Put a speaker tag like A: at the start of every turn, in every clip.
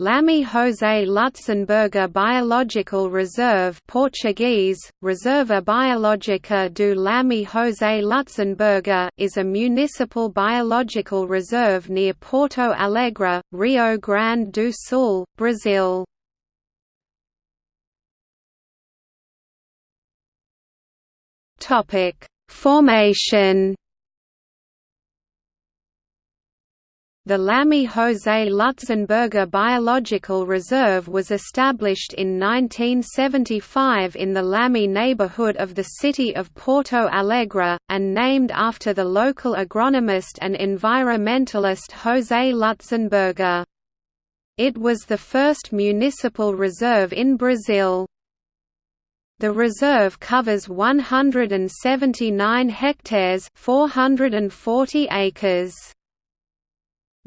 A: Lami José Lutzenberger Biological Reserve Portuguese, Reserva Biológica do Lami José Lutzenberger is a municipal biological reserve near Porto Alegre, Rio Grande do Sul, Brazil. Formation The Lami José Lutzenberger Biological Reserve was established in 1975 in the Lami neighborhood of the city of Porto Alegre, and named after the local agronomist and environmentalist José Lutzenberger. It was the first municipal reserve in Brazil. The reserve covers 179 hectares 440 acres.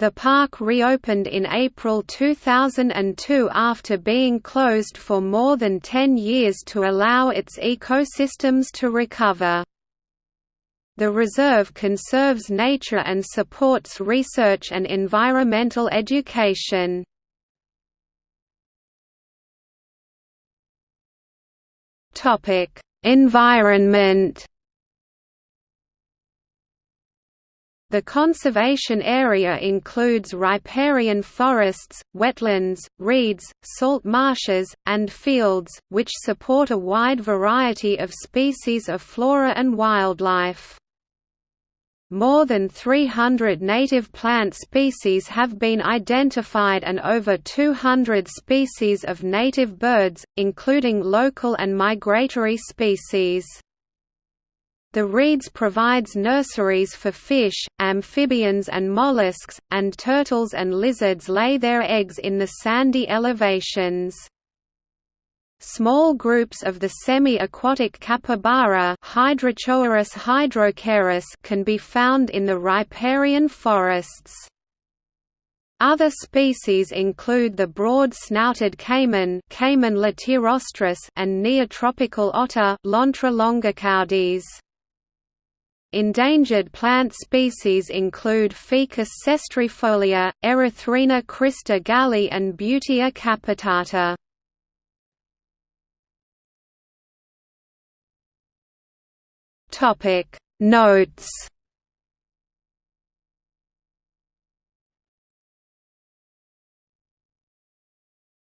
A: The park reopened in April 2002 after being closed for more than 10 years to allow its ecosystems to recover. The reserve conserves nature and supports research and environmental education. Environment The conservation area includes riparian forests, wetlands, reeds, salt marshes, and fields, which support a wide variety of species of flora and wildlife. More than 300 native plant species have been identified and over 200 species of native birds, including local and migratory species. The reeds provides nurseries for fish, amphibians and mollusks, and turtles and lizards lay their eggs in the sandy elevations. Small groups of the semi-aquatic capybara can be found in the riparian forests. Other species include the broad-snouted caiman, caiman and neotropical otter. Endangered plant species include Ficus cestrifolia, Erythrina crista galli and Butia capitata. Topic Notes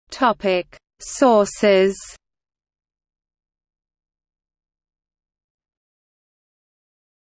A: Topic Sources